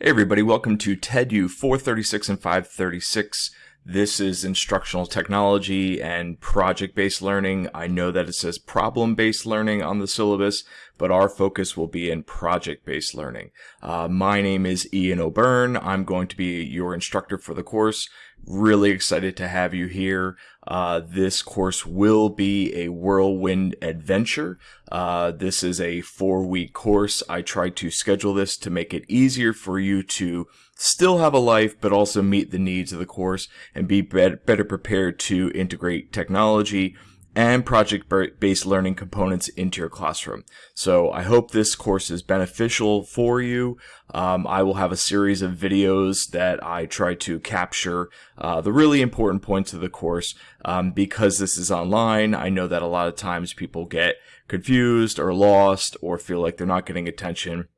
Hey everybody, welcome to TEDU 436 and 536. This is instructional technology and project-based learning. I know that it says problem-based learning on the syllabus, but our focus will be in project-based learning. Uh, my name is Ian O'Byrne. I'm going to be your instructor for the course. Really excited to have you here. Uh, this course will be a whirlwind adventure. Uh, this is a four week course. I tried to schedule this to make it easier for you to still have a life, but also meet the needs of the course and be better prepared to integrate technology and project-based learning components into your classroom. So I hope this course is beneficial for you. Um, I will have a series of videos that I try to capture uh, the really important points of the course. Um, because this is online, I know that a lot of times people get confused or lost or feel like they're not getting attention.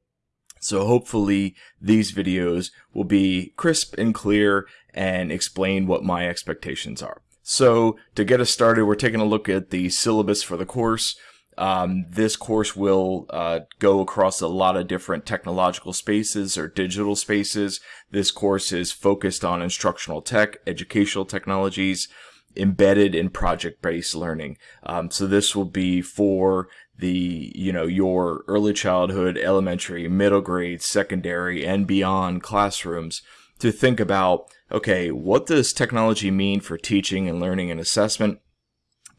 So hopefully these videos will be crisp and clear and explain what my expectations are. So to get us started, we're taking a look at the syllabus for the course. Um, this course will uh, go across a lot of different technological spaces or digital spaces. This course is focused on instructional tech, educational technologies, embedded in project-based learning. Um, so this will be for the, you know, your early childhood, elementary, middle grade, secondary, and beyond classrooms to think about, okay, what does technology mean for teaching and learning and assessment?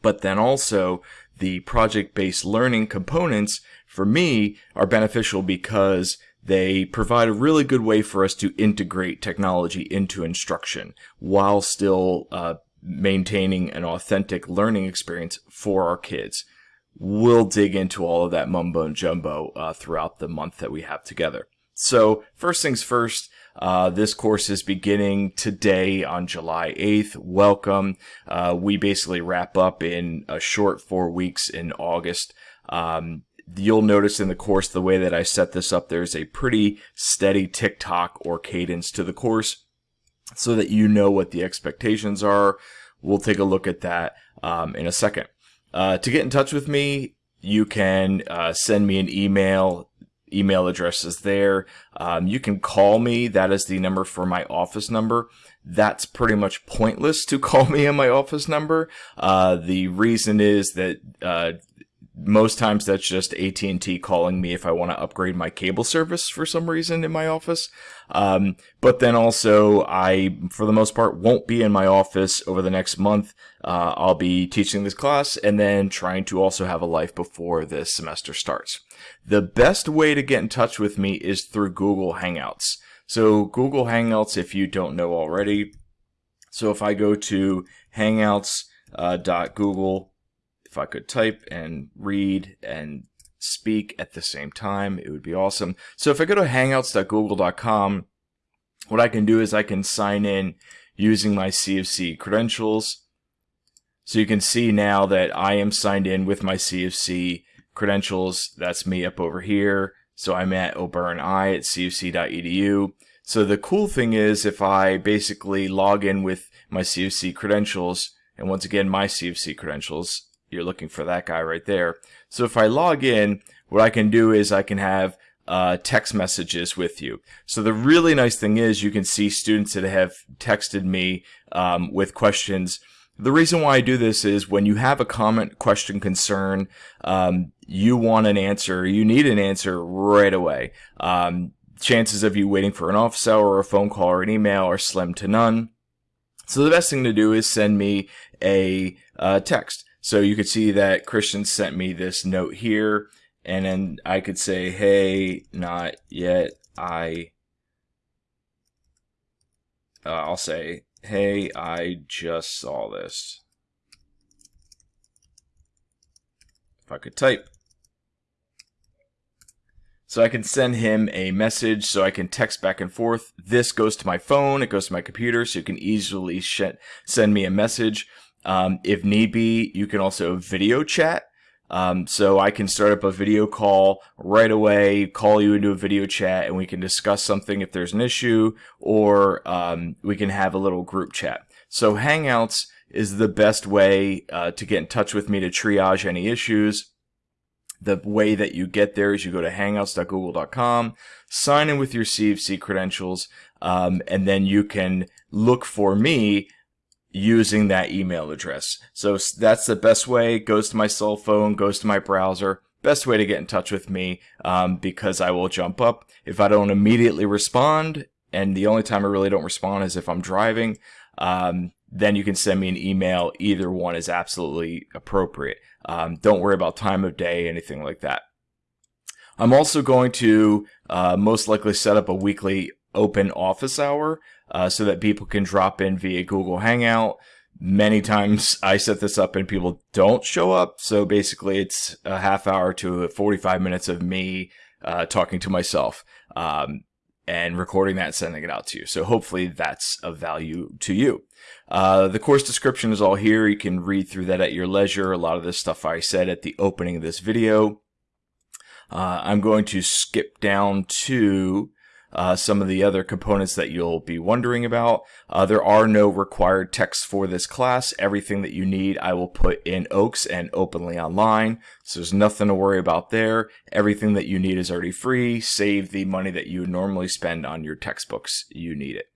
But then also the project-based learning components for me are beneficial because they provide a really good way for us to integrate technology into instruction while still uh, maintaining an authentic learning experience for our kids. We'll dig into all of that mumbo and jumbo uh, throughout the month that we have together. So first things first, uh, this course is beginning today on July 8th. Welcome. Uh, we basically wrap up in a short four weeks in August. Um, you'll notice in the course, the way that I set this up, there's a pretty steady tick-tock or cadence to the course so that you know what the expectations are. We'll take a look at that um, in a second. Uh, to get in touch with me, you can uh, send me an email email address is there. Um, you can call me. That is the number for my office number. That's pretty much pointless to call me on my office number. Uh, the reason is that uh, most times that's just AT&T calling me if I want to upgrade my cable service for some reason in my office. Um, but then also I, for the most part, won't be in my office over the next month. Uh, I'll be teaching this class and then trying to also have a life before this semester starts. The best way to get in touch with me is through Google Hangouts. So Google Hangouts, if you don't know already, so if I go to hangouts.google uh, if I could type and read and speak at the same time, it would be awesome. So if I go to hangouts.google.com, what I can do is I can sign in using my CofC credentials. So you can see now that I am signed in with my CofC credentials. That's me up over here. So I'm at O'Byrne I at cofc.edu. So the cool thing is if I basically log in with my CofC credentials, and once again my CofC credentials, you're looking for that guy right there. So if I log in, what I can do is I can have uh, text messages with you. So the really nice thing is you can see students that have texted me um, with questions. The reason why I do this is when you have a comment, question, concern, um, you want an answer, you need an answer right away. Um, chances of you waiting for an office hour or a phone call or an email are slim to none. So the best thing to do is send me a uh, text. So you could see that Christian sent me this note here, and then I could say, hey, not yet, I, uh, I'll say, hey, I just saw this. If I could type. So I can send him a message so I can text back and forth. This goes to my phone, it goes to my computer, so you can easily send me a message. Um, if need be, you can also video chat. Um, so I can start up a video call right away, call you into a video chat, and we can discuss something if there's an issue, or um, we can have a little group chat. So Hangouts is the best way uh, to get in touch with me to triage any issues. The way that you get there is you go to hangouts.google.com, sign in with your CofC credentials, um, and then you can look for me using that email address. So that's the best way. It goes to my cell phone, goes to my browser. Best way to get in touch with me um, because I will jump up. If I don't immediately respond, and the only time I really don't respond is if I'm driving, um, then you can send me an email. Either one is absolutely appropriate. Um, don't worry about time of day, anything like that. I'm also going to uh, most likely set up a weekly open office hour uh, so that people can drop in via Google Hangout. Many times I set this up and people don't show up. So basically, it's a half hour to 45 minutes of me uh, talking to myself um, and recording that and sending it out to you. So hopefully that's of value to you. Uh, the course description is all here. You can read through that at your leisure. A lot of this stuff I said at the opening of this video. Uh, I'm going to skip down to uh, some of the other components that you'll be wondering about. Uh, there are no required texts for this class. Everything that you need I will put in OAKS and openly online. So there's nothing to worry about there. Everything that you need is already free. Save the money that you normally spend on your textbooks. You need it.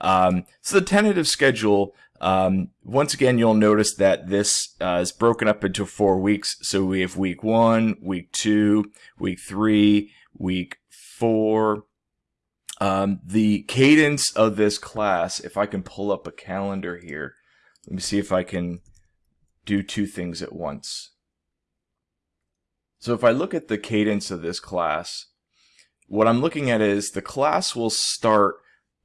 Um, so the tentative schedule, um, once again, you'll notice that this uh, is broken up into four weeks. So we have week one, week two, week three, week four, um, the cadence of this class, if I can pull up a calendar here, let me see if I can do two things at once. So if I look at the cadence of this class, what I'm looking at is the class will start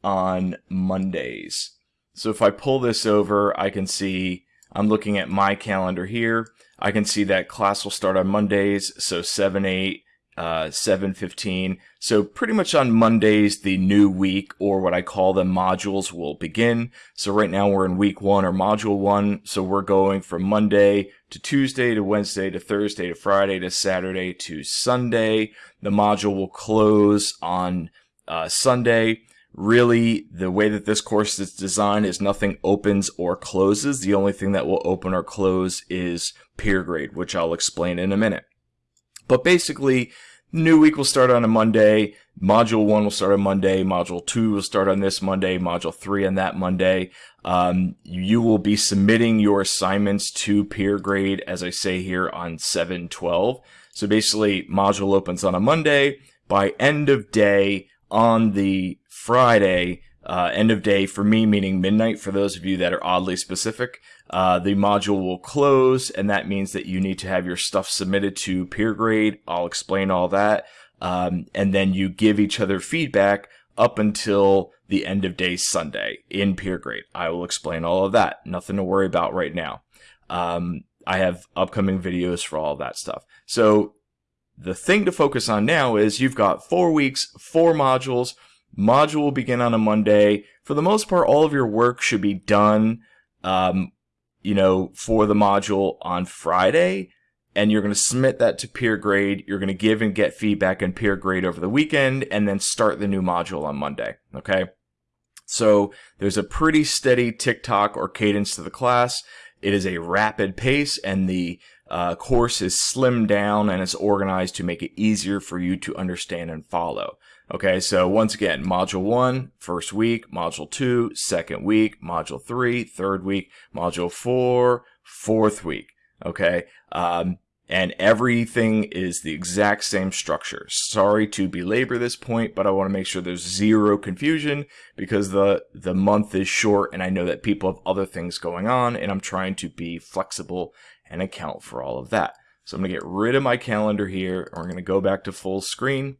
on Mondays. So if I pull this over, I can see, I'm looking at my calendar here. I can see that class will start on Mondays, so 7, 8, uh, 7.15. So pretty much on Mondays, the new week, or what I call the modules, will begin. So right now we're in week one or module one. So we're going from Monday to Tuesday to Wednesday to Thursday to Friday to Saturday to Sunday. The module will close on uh, Sunday. Really, the way that this course is designed is nothing opens or closes. The only thing that will open or close is peer grade, which I'll explain in a minute. But basically, new week will start on a Monday. Module one will start on Monday. Module two will start on this Monday. Module three on that Monday. Um, you will be submitting your assignments to peer grade, as I say here, on 712. So basically, module opens on a Monday. By end of day on the Friday, uh, end of day for me, meaning midnight for those of you that are oddly specific, uh, the module will close, and that means that you need to have your stuff submitted to peer grade. I'll explain all that. Um, and then you give each other feedback up until the end of day Sunday in peer grade. I will explain all of that. Nothing to worry about right now. Um, I have upcoming videos for all that stuff. So the thing to focus on now is you've got four weeks, four modules. Module will begin on a Monday. For the most part, all of your work should be done um, you know, for the module on Friday, and you're going to submit that to peer grade. You're going to give and get feedback and peer grade over the weekend, and then start the new module on Monday. Okay. So there's a pretty steady tick-tock or cadence to the class. It is a rapid pace, and the uh, course is slimmed down and it's organized to make it easier for you to understand and follow. Okay, so once again, module one, first week, module two, second week, module three, third week, module four, fourth week. Okay, um, and everything is the exact same structure. Sorry to belabor this point, but I want to make sure there's zero confusion because the the month is short and I know that people have other things going on and I'm trying to be flexible and account for all of that. So I'm going to get rid of my calendar here we're going to go back to full screen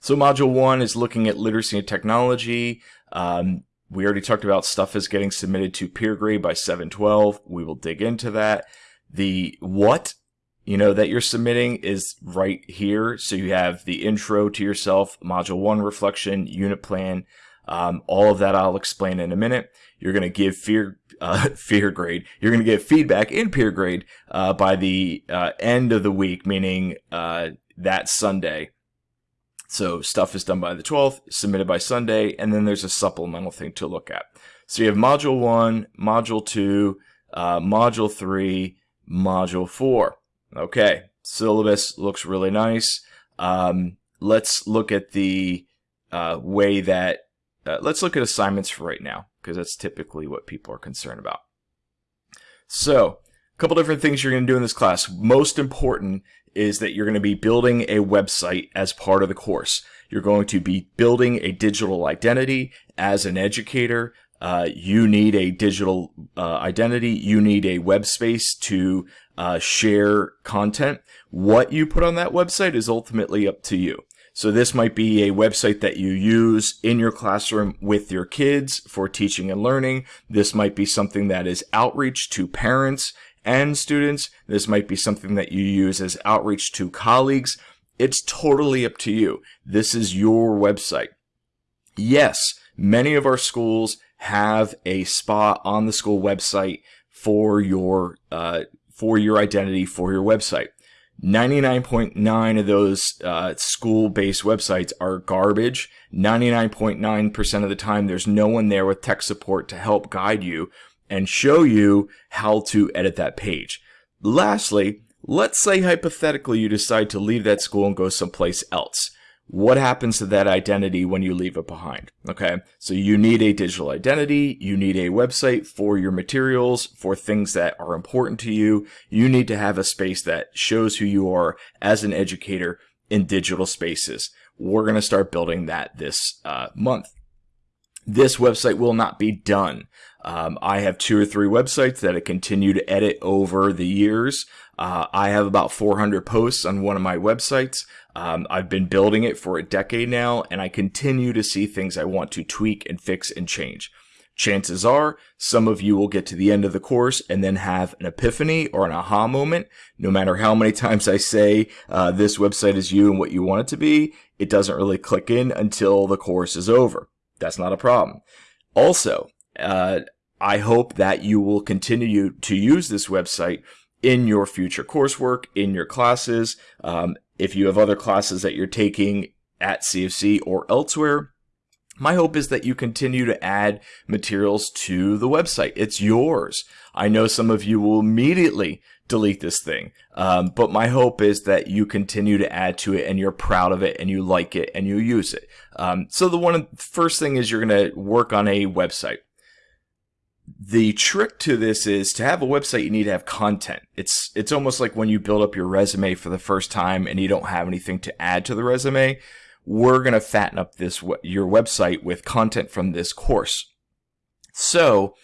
so module one is looking at literacy and technology. Um, we already talked about stuff is getting submitted to peer grade by 712. We will dig into that. The what, you know, that you're submitting is right here. So you have the intro to yourself, module one reflection, unit plan, um, all of that I'll explain in a minute. You're going to give fear, uh, fear grade. You're going to get feedback in peer grade, uh, by the, uh, end of the week, meaning, uh, that Sunday. So stuff is done by the 12th, submitted by Sunday, and then there's a supplemental thing to look at. So you have module 1, module 2, uh, module 3, module 4. Okay, syllabus looks really nice. Um, let's look at the uh, way that, uh, let's look at assignments for right now, because that's typically what people are concerned about. So, a couple different things you're going to do in this class. Most important is that you're going to be building a website as part of the course. You're going to be building a digital identity as an educator. Uh, you need a digital uh, identity. You need a web space to uh, share content. What you put on that website is ultimately up to you. So this might be a website that you use in your classroom with your kids for teaching and learning. This might be something that is outreach to parents and students. This might be something that you use as outreach to colleagues. It's totally up to you. This is your website. Yes, many of our schools have a spot on the school website for your uh, for your identity for your website. 99.9 of those uh, school-based websites are garbage. 99.9% of the time, there's no one there with tech support to help guide you and show you how to edit that page. Lastly, let's say hypothetically you decide to leave that school and go someplace else. What happens to that identity when you leave it behind? Okay, so you need a digital identity, you need a website for your materials, for things that are important to you. You need to have a space that shows who you are as an educator in digital spaces. We're going to start building that this uh, month. This website will not be done um, I have two or three websites that I continue to edit over the years. Uh, I have about 400 posts on one of my websites. Um, I've been building it for a decade now, and I continue to see things I want to tweak and fix and change. Chances are some of you will get to the end of the course and then have an epiphany or an aha moment. No matter how many times I say uh, this website is you and what you want it to be, it doesn't really click in until the course is over. That's not a problem. Also, uh, I hope that you will continue to use this website in your future coursework, in your classes. Um, if you have other classes that you're taking at CofC or elsewhere, my hope is that you continue to add materials to the website. It's yours. I know some of you will immediately delete this thing. Um, but my hope is that you continue to add to it and you're proud of it and you like it and you use it. Um, so the one first thing is you're going to work on a website the trick to this is to have a website you need to have content it's it's almost like when you build up your resume for the first time and you don't have anything to add to the resume we're going to fatten up this your website with content from this course so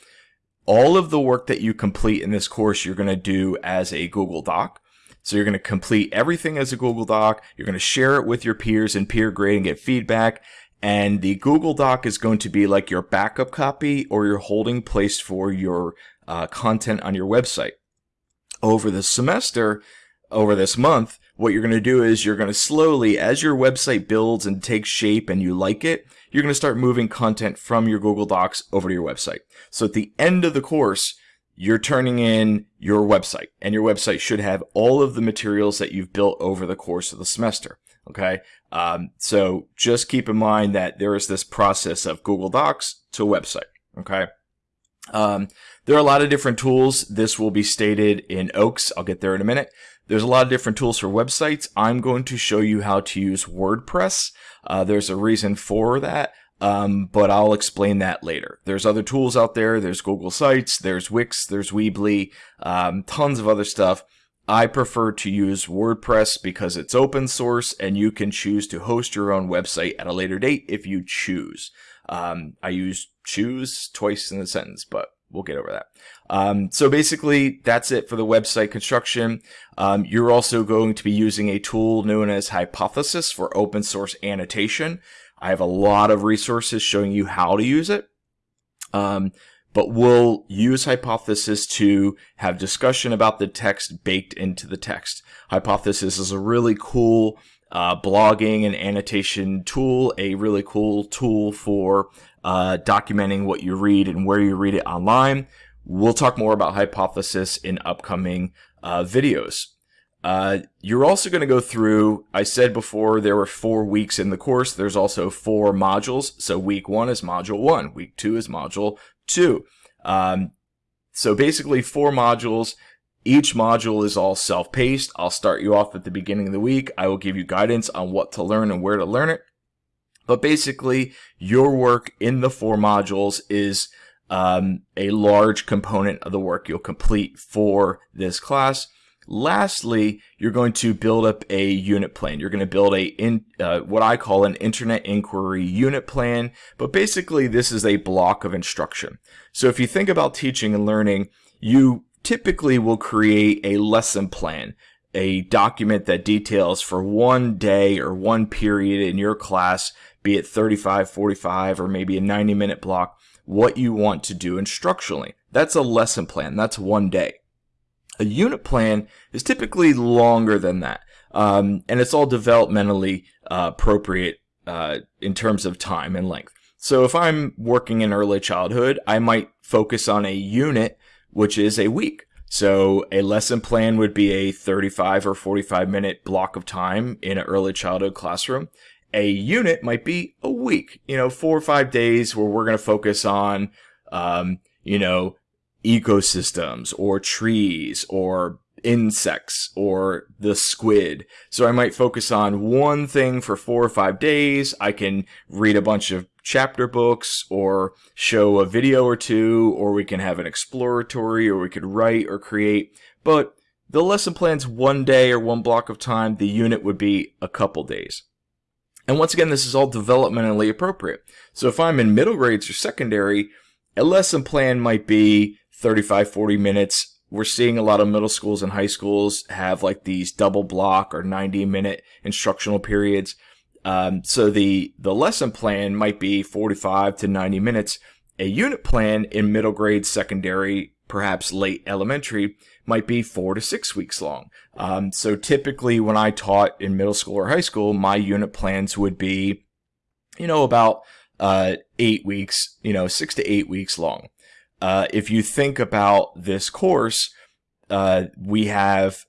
all of the work that you complete in this course you're going to do as a Google Doc. So you're going to complete everything as a Google Doc. You're going to share it with your peers and peer grade and get feedback. And the Google Doc is going to be like your backup copy or your holding place for your uh, content on your website. Over the semester, over this month, what you're going to do is you're going to slowly, as your website builds and takes shape and you like it, you're going to start moving content from your Google Docs over to your website. So at the end of the course, you're turning in your website and your website should have all of the materials that you've built over the course of the semester. Okay. Um, so just keep in mind that there is this process of Google Docs to website. Okay. Um, there are a lot of different tools. This will be stated in OAKS. I'll get there in a minute. There's a lot of different tools for websites. I'm going to show you how to use WordPress. Uh, there's a reason for that. Um, but I'll explain that later. There's other tools out there. There's Google Sites, there's Wix, there's Weebly, um, tons of other stuff. I prefer to use WordPress because it's open source and you can choose to host your own website at a later date if you choose. Um, I use choose twice in the sentence, but we'll get over that. Um, so basically, that's it for the website construction. Um, you're also going to be using a tool known as Hypothesis for open source annotation. I have a lot of resources showing you how to use it. Um, but we'll use Hypothesis to have discussion about the text baked into the text. Hypothesis is a really cool uh, blogging and annotation tool, a really cool tool for uh, documenting what you read and where you read it online. We'll talk more about Hypothesis in upcoming uh, videos. Uh, you're also going to go through, I said before there were four weeks in the course. There's also four modules. So week one is module one. Week two is module two. Um, so basically four modules. Each module is all self-paced. I'll start you off at the beginning of the week. I will give you guidance on what to learn and where to learn it. But basically, your work in the four modules is um, a large component of the work you'll complete for this class. Lastly, you're going to build up a unit plan. You're going to build a in uh, what I call an internet inquiry unit plan, but basically this is a block of instruction. So if you think about teaching and learning, you typically will create a lesson plan, a document that details for one day or one period in your class, be it 35, 45, or maybe a 90 minute block, what you want to do instructionally. That's a lesson plan. That's one day. A unit plan is typically longer than that, um, and it's all developmentally uh, appropriate uh, in terms of time and length. So if I'm working in early childhood, I might focus on a unit, which is a week. So a lesson plan would be a 35 or 45 minute block of time in an early childhood classroom. A unit might be a week, you know, four or five days where we're going to focus on, um, you know, ecosystems or trees or insects or the squid. So I might focus on one thing for four or five days. I can read a bunch of chapter books or show a video or two, or we can have an exploratory or we could write or create. But the lesson plan's one day or one block of time. The unit would be a couple days. And once again, this is all developmentally appropriate. So if I'm in middle grades or secondary, a lesson plan might be 35, 40 minutes. We're seeing a lot of middle schools and high schools have like these double block or 90 minute instructional periods. Um, so the, the lesson plan might be 45 to 90 minutes. A unit plan in middle grade, secondary, perhaps late elementary might be four to six weeks long. Um, so typically when I taught in middle school or high school, my unit plans would be, you know, about uh, eight weeks, you know, six to eight weeks long. Uh, if you think about this course, uh, we have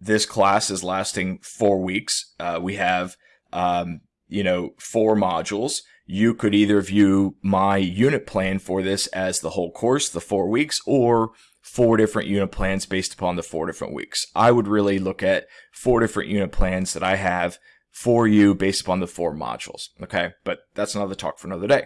this class is lasting four weeks. Uh, we have, um, you know, four modules. You could either view my unit plan for this as the whole course, the four weeks, or four different unit plans based upon the four different weeks. I would really look at four different unit plans that I have for you based upon the four modules. Okay. But that's another talk for another day.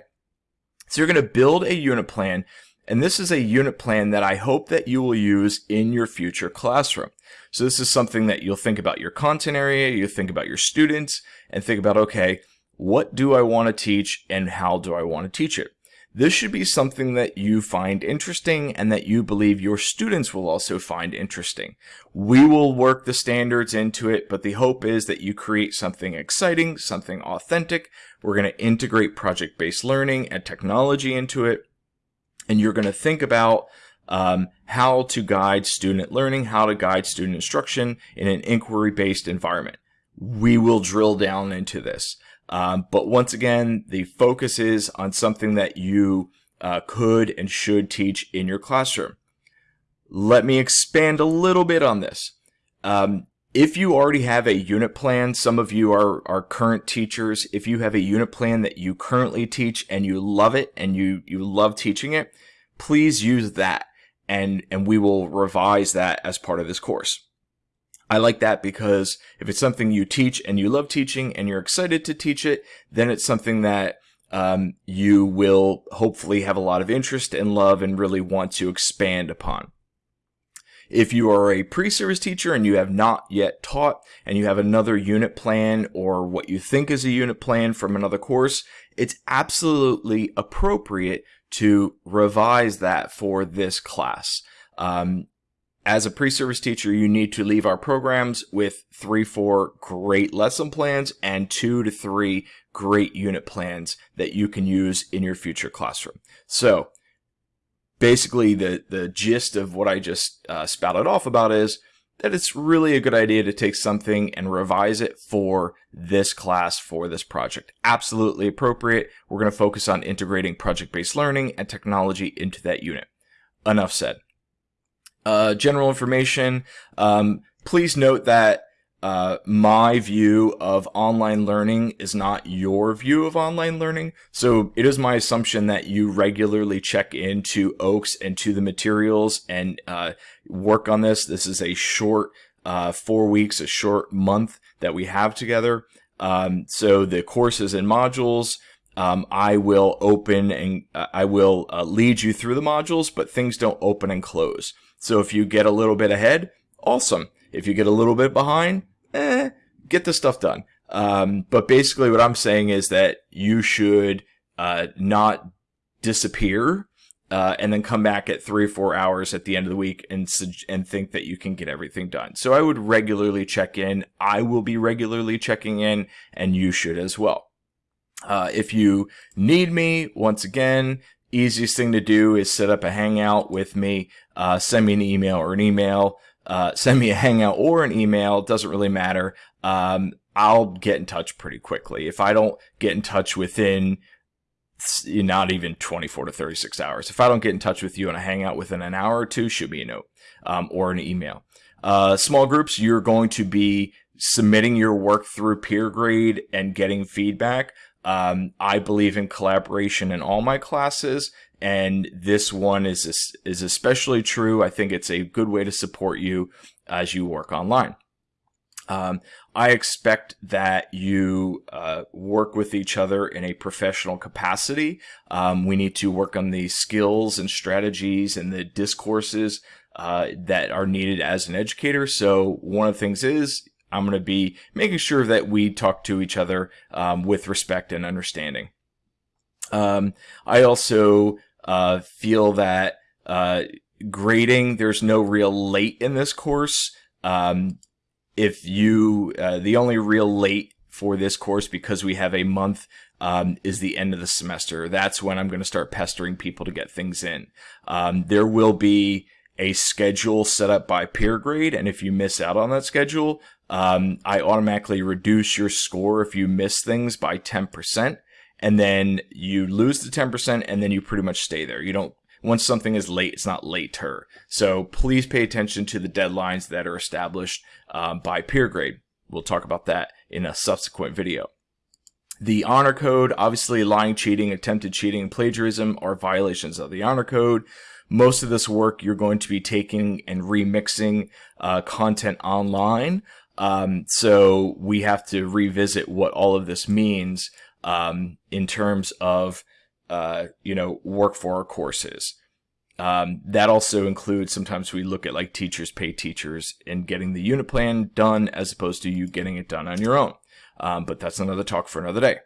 So you're going to build a unit plan and this is a unit plan that I hope that you will use in your future classroom. So this is something that you'll think about your content area, you think about your students, and think about, okay, what do I want to teach and how do I want to teach it? This should be something that you find interesting and that you believe your students will also find interesting. We will work the standards into it, but the hope is that you create something exciting, something authentic. We're going to integrate project-based learning and technology into it and you're going to think about um, how to guide student learning, how to guide student instruction in an inquiry-based environment. We will drill down into this. Um, but once again, the focus is on something that you uh, could and should teach in your classroom. Let me expand a little bit on this. Um, if you already have a unit plan, some of you are, are current teachers. If you have a unit plan that you currently teach and you love it and you, you love teaching it, please use that and, and we will revise that as part of this course. I like that because if it's something you teach and you love teaching and you're excited to teach it, then it's something that um, you will hopefully have a lot of interest and love and really want to expand upon. If you are a pre-service teacher and you have not yet taught and you have another unit plan or what you think is a unit plan from another course, it's absolutely appropriate to revise that for this class. Um, as a pre-service teacher, you need to leave our programs with three, four great lesson plans and two to three great unit plans that you can use in your future classroom. So basically the, the gist of what I just uh, spouted off about is that it's really a good idea to take something and revise it for this class, for this project. Absolutely appropriate. We're going to focus on integrating project-based learning and technology into that unit. Enough said. Uh, general information. Um, please note that uh, my view of online learning is not your view of online learning. So it is my assumption that you regularly check into OAKS and to the materials and uh, work on this. This is a short uh, four weeks, a short month that we have together. Um, so the courses and modules, um, I will open and uh, I will uh, lead you through the modules, but things don't open and close. So if you get a little bit ahead, awesome. If you get a little bit behind, eh, get the stuff done. Um, but basically, what I'm saying is that you should uh, not disappear uh, and then come back at three or four hours at the end of the week and and think that you can get everything done. So I would regularly check in. I will be regularly checking in, and you should as well. Uh, if you need me, once again, easiest thing to do is set up a hangout with me. Uh, send me an email or an email uh, send me a hangout or an email. It doesn't really matter. Um, I'll get in touch pretty quickly. If I don't get in touch within not even 24 to 36 hours, if I don't get in touch with you and a hangout within an hour or two, shoot me a note um, or an email. Uh, small groups, you're going to be submitting your work through PeerGrade and getting feedback. Um, I believe in collaboration in all my classes, and this one is is especially true. I think it's a good way to support you as you work online. Um, I expect that you uh, work with each other in a professional capacity. Um, we need to work on the skills and strategies and the discourses uh, that are needed as an educator. So one of the things is I'm going to be making sure that we talk to each other um, with respect and understanding. Um, I also uh, feel that uh, grading, there's no real late in this course. Um, if you, uh, the only real late for this course, because we have a month, um, is the end of the semester. That's when I'm going to start pestering people to get things in. Um, there will be a schedule set up by peer grade. and if you miss out on that schedule, um, I automatically reduce your score if you miss things by 10% and then you lose the 10% and then you pretty much stay there. You don't once something is late, it's not later. So please pay attention to the deadlines that are established um, by PeerGrade. We'll talk about that in a subsequent video. The honor code, obviously lying, cheating, attempted cheating, plagiarism are violations of the honor code. Most of this work you're going to be taking and remixing uh, content online. Um, so we have to revisit what all of this means um, in terms of uh, you know work for our courses. Um, that also includes sometimes we look at like teachers pay teachers and getting the unit plan done as opposed to you getting it done on your own. Um, but that's another talk for another day.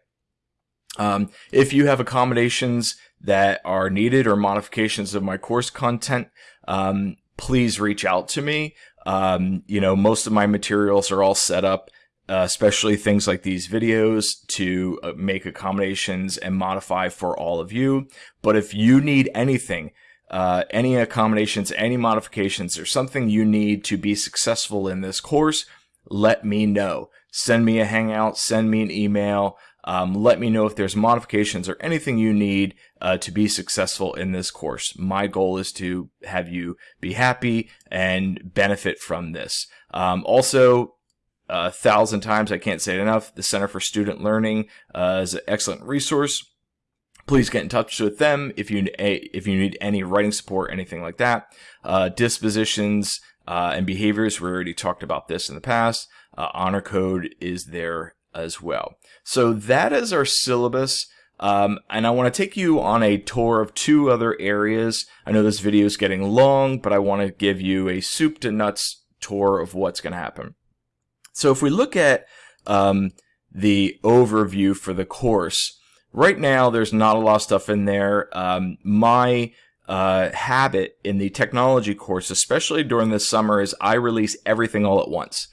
Um, if you have accommodations that are needed or modifications of my course content, um, please reach out to me. Um, you know, most of my materials are all set up uh, especially things like these videos to uh, make accommodations and modify for all of you. But if you need anything, uh, any accommodations, any modifications, or something you need to be successful in this course, let me know. Send me a hangout, send me an email. Um, let me know if there's modifications or anything you need uh, to be successful in this course. My goal is to have you be happy and benefit from this. Um, also, a thousand times. I can't say it enough. The Center for Student Learning uh, is an excellent resource. Please get in touch with them if you if you need any writing support, anything like that. Uh, dispositions uh, and behaviors. We already talked about this in the past. Uh, honor code is there as well. So that is our syllabus. Um, and I want to take you on a tour of two other areas. I know this video is getting long, but I want to give you a soup to nuts tour of what's going to happen. So if we look at um, the overview for the course, right now there's not a lot of stuff in there. Um, my uh, habit in the technology course, especially during the summer, is I release everything all at once.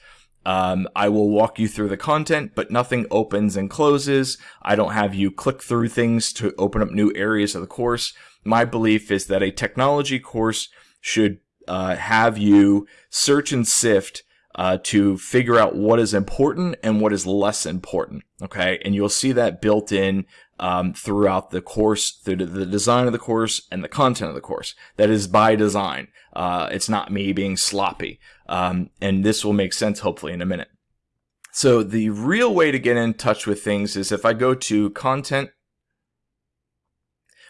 Um, I will walk you through the content, but nothing opens and closes. I don't have you click through things to open up new areas of the course. My belief is that a technology course should uh, have you search and sift uh, to figure out what is important and what is less important. Okay, and you'll see that built in um, throughout the course, through the design of the course and the content of the course. That is by design. Uh, it's not me being sloppy, um, and this will make sense hopefully in a minute. So the real way to get in touch with things is if I go to content,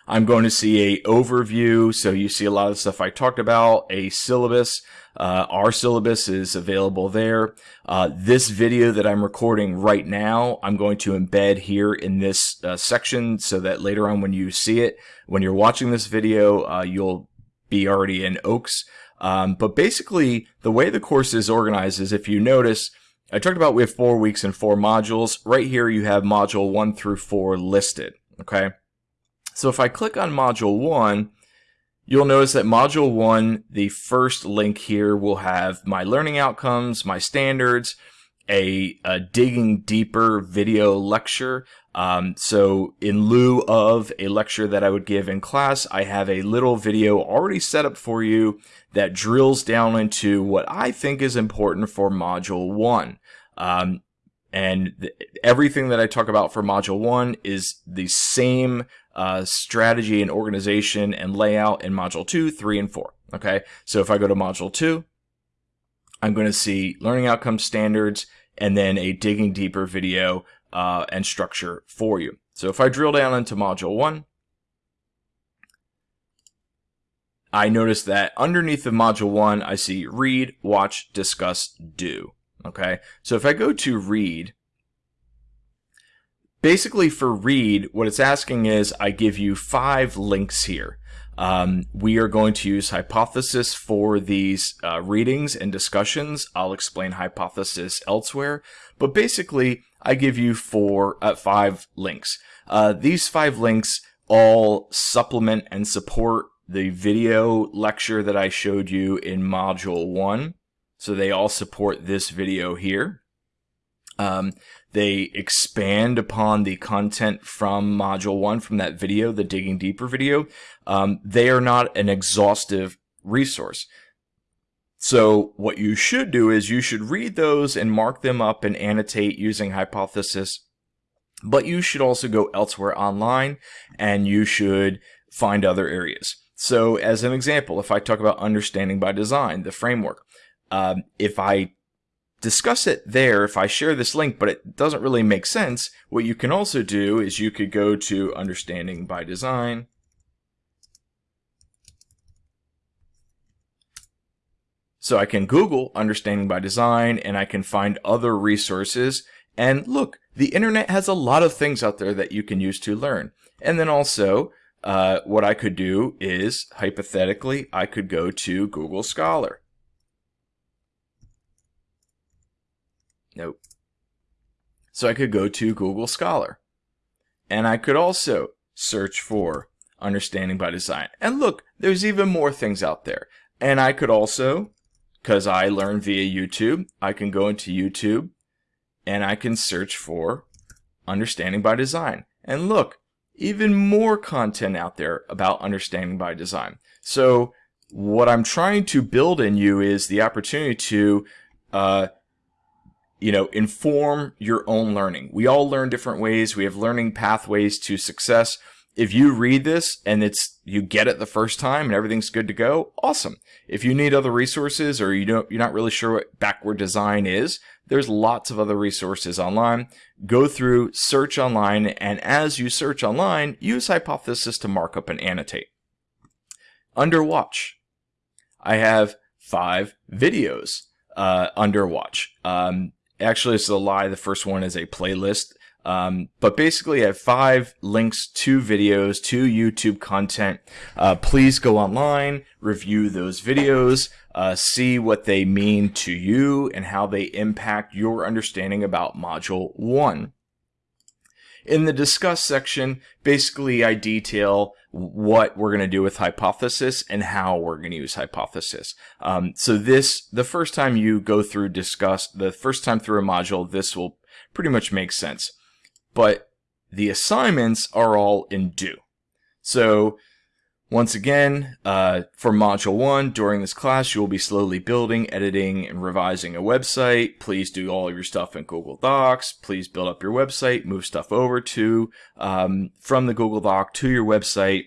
I'm going to see a overview. So you see a lot of the stuff I talked about, a syllabus. Uh, our syllabus is available there. Uh, this video that I'm recording right now, I'm going to embed here in this uh, section so that later on when you see it, when you're watching this video, uh, you'll be already in OAKS. Um, but basically, the way the course is organized is if you notice, I talked about we have four weeks and four modules. Right here, you have module one through four listed. Okay. So if I click on module one, you'll notice that module one, the first link here will have my learning outcomes, my standards, a, a digging deeper video lecture. Um, so in lieu of a lecture that I would give in class, I have a little video already set up for you that drills down into what I think is important for module one. Um, and everything that I talk about for module one is the same uh, strategy and organization and layout in module 2, 3, and 4. Okay, so if I go to module 2, I'm going to see learning outcome standards and then a digging deeper video uh, and structure for you. So if I drill down into module 1, I notice that underneath the module 1, I see read, watch, discuss, do. Okay, so if I go to read, basically for read, what it's asking is I give you five links here. Um, we are going to use hypothesis for these uh, readings and discussions. I'll explain hypothesis elsewhere, but basically I give you four, uh, five links. Uh, these five links all supplement and support the video lecture that I showed you in module one. So they all support this video here. Um, they expand upon the content from module one, from that video, the digging deeper video. Um, they are not an exhaustive resource. So what you should do is you should read those and mark them up and annotate using hypothesis. But you should also go elsewhere online and you should find other areas. So as an example, if I talk about understanding by design, the framework, um, if I discuss it there if I share this link, but it doesn't really make sense. What you can also do is you could go to Understanding by Design. So I can Google Understanding by Design and I can find other resources. And look, the internet has a lot of things out there that you can use to learn. And then also, uh, what I could do is, hypothetically, I could go to Google Scholar. Nope. So I could go to Google Scholar. And I could also search for understanding by design. And look, there's even more things out there. And I could also, because I learned via YouTube, I can go into YouTube and I can search for understanding by design. And look, even more content out there about understanding by design. So what I'm trying to build in you is the opportunity to uh, you know, inform your own learning. We all learn different ways. We have learning pathways to success. If you read this and it's you get it the first time and everything's good to go, awesome. If you need other resources or you don't you're not really sure what backward design is, there's lots of other resources online. Go through, search online, and as you search online, use hypothesis to mark up and annotate. Under watch, I have five videos uh, under watch. Um, Actually, it's a lie. The first one is a playlist. Um, but basically, I have five links to videos, to YouTube content. Uh, please go online, review those videos, uh, see what they mean to you and how they impact your understanding about Module 1. In the discuss section, basically I detail what we're going to do with hypothesis and how we're going to use hypothesis. Um, so this, the first time you go through discuss, the first time through a module, this will pretty much make sense. But the assignments are all in do. So once again, uh, for Module 1, during this class, you will be slowly building, editing, and revising a website. Please do all of your stuff in Google Docs. Please build up your website, move stuff over to um, from the Google Doc to your website.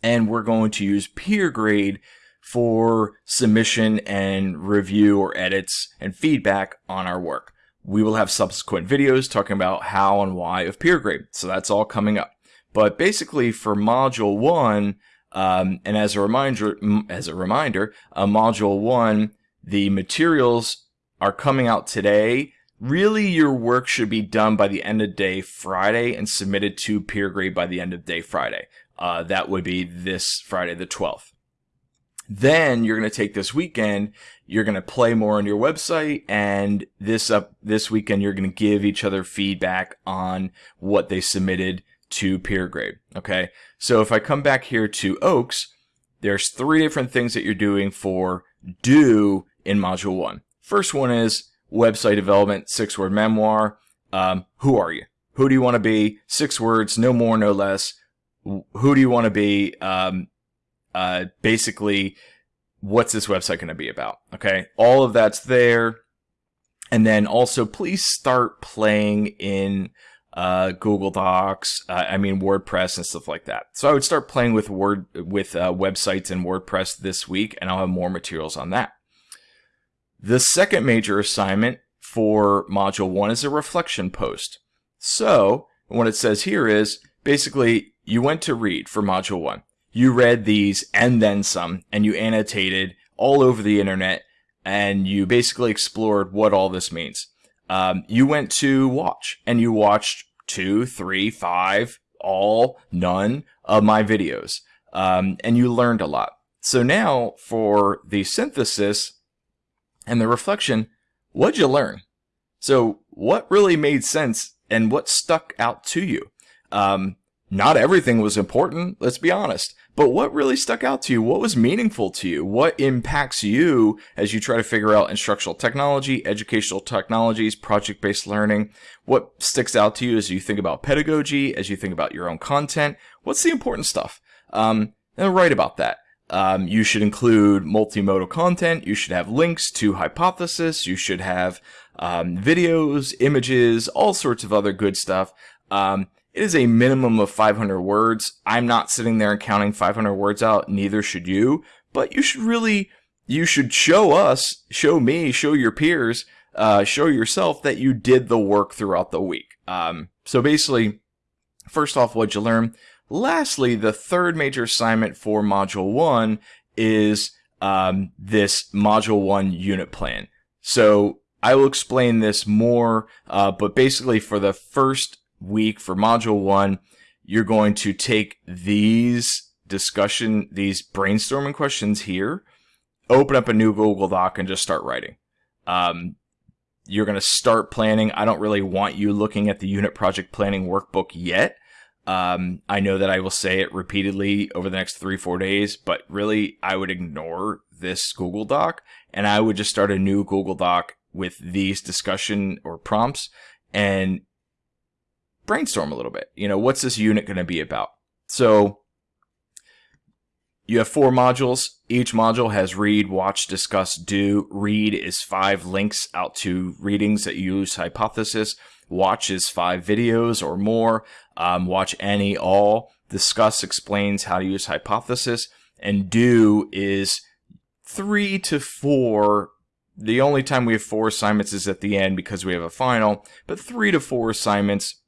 And we're going to use PeerGrade for submission and review or edits and feedback on our work. we will have subsequent videos talking about how and why of peer grade. So that's all coming up. But basically for module one, um, and as a reminder, as a reminder, uh, module one, the materials are coming out today. Really, your work should be done by the end of day Friday and submitted to peer grade by the end of day Friday. Uh, that would be this Friday, the 12th. Then you're going to take this weekend, you're going to play more on your website, and this up this weekend you're going to give each other feedback on what they submitted to peer grade. Okay, so if I come back here to Oaks, there's three different things that you're doing for do in Module One. First one is website development, six word memoir. Um, who are you? Who do you want to be? Six words, no more, no less. Who do you want to be? Um, uh, basically, what's this website going to be about? Okay, all of that's there. And then also, please start playing in uh, Google Docs. Uh, I mean WordPress and stuff like that. So I would start playing with Word with uh, websites and WordPress this week, and I'll have more materials on that. The second major assignment for Module One is a reflection post. So what it says here is basically you went to read for Module One you read these and then some, and you annotated all over the internet, and you basically explored what all this means. Um, you went to watch, and you watched two, three, five, all, none of my videos, um, and you learned a lot. So now for the synthesis and the reflection, what'd you learn? So what really made sense and what stuck out to you? Um, not everything was important, let's be honest. But what really stuck out to you? What was meaningful to you? What impacts you as you try to figure out instructional technology, educational technologies, project based learning? What sticks out to you as you think about pedagogy, as you think about your own content? What's the important stuff? Um, and write about that. Um, you should include multimodal content. You should have links to hypothesis. You should have um, videos, images, all sorts of other good stuff. Um, it is a minimum of 500 words. I'm not sitting there and counting 500 words out, neither should you, but you should really, you should show us, show me, show your peers, uh, show yourself that you did the work throughout the week. Um, so basically, first off, what'd you learn? Lastly, the third major assignment for Module 1 is um, this Module 1 unit plan. So I will explain this more, uh, but basically for the first week for module one, you're going to take these discussion, these brainstorming questions here, open up a new Google Doc and just start writing. Um, you're going to start planning. I don't really want you looking at the unit project planning workbook yet. Um, I know that I will say it repeatedly over the next three, four days, but really I would ignore this Google Doc and I would just start a new Google Doc with these discussion or prompts and brainstorm a little bit. You know, what's this unit going to be about? So you have four modules. Each module has read, watch, discuss, do. Read is five links out to readings that use hypothesis. Watch is five videos or more. Um, watch any, all. Discuss explains how to use hypothesis. And do is three to four the only time we have four assignments is at the end because we have a final, but three to four assignments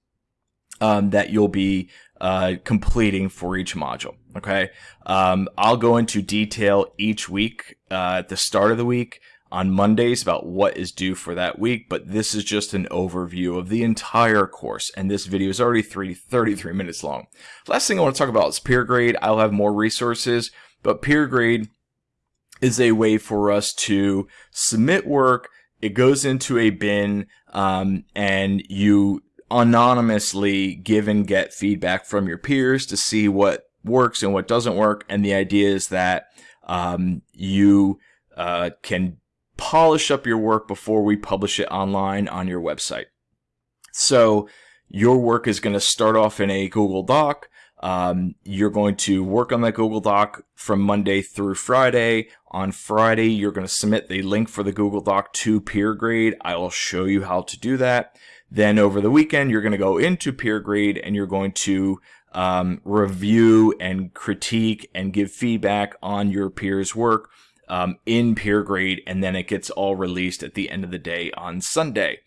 um, that you'll be uh, completing for each module. Okay, um, I'll go into detail each week uh, at the start of the week on Mondays about what is due for that week, but this is just an overview of the entire course, and this video is already three, 33 minutes long. Last thing I want to talk about is peer grade. I'll have more resources, but peer grade is a way for us to submit work. It goes into a bin, um, and you anonymously give and get feedback from your peers to see what works and what doesn't work. And the idea is that um, you uh, can polish up your work before we publish it online on your website. So your work is going to start off in a Google Doc. Um, you're going to work on that Google Doc from Monday through Friday. On Friday, you're going to submit the link for the Google Doc to PeerGrade. I will show you how to do that. Then over the weekend, you're going to go into peer grade and you're going to um, review and critique and give feedback on your peers' work um, in peer grade, and then it gets all released at the end of the day on Sunday.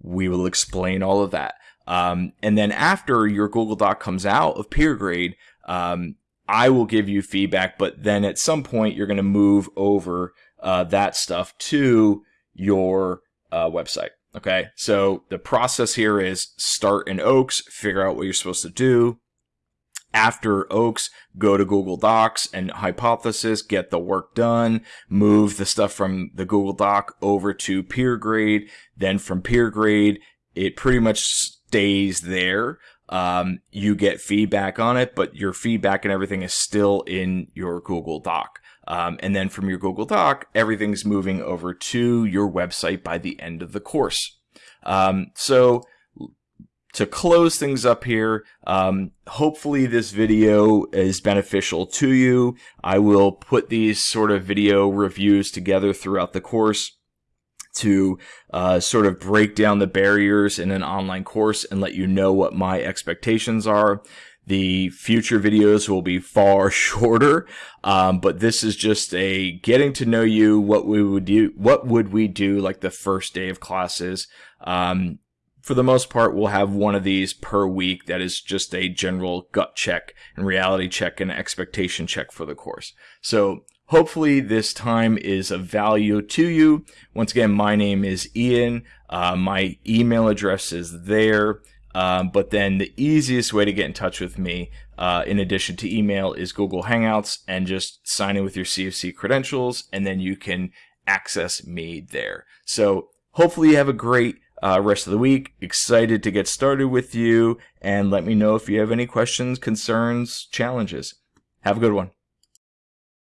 we will explain all of that. Um, and then after your Google Doc comes out of peer grade, um, I will give you feedback, but then at some point you're going to move over uh, that stuff to your uh, website. Okay, so the process here is start in Oaks, figure out what you're supposed to do. After Oaks, go to Google Docs and Hypothesis, get the work done, move the stuff from the Google Doc over to peer grade. Then from peer grade, it pretty much stays there. Um, you get feedback on it, but your feedback and everything is still in your Google Doc. Um, and then from your Google Doc, everything's moving over to your website by the end of the course. Um, so to close things up here, um, hopefully this video is beneficial to you. I will put these sort of video reviews together throughout the course to uh, sort of break down the barriers in an online course and let you know what my expectations are. The future videos will be far shorter, um, but this is just a getting to know you. What we would do, what would we do like the first day of classes? Um, for the most part, we'll have one of these per week that is just a general gut check and reality check and expectation check for the course. So hopefully this time is of value to you. Once again, my name is Ian. Uh, my email address is there. Um, but then the easiest way to get in touch with me, uh, in addition to email, is Google Hangouts and just sign in with your CofC credentials, and then you can access me there. So hopefully you have a great uh, rest of the week. Excited to get started with you, and let me know if you have any questions, concerns, challenges. Have a good one.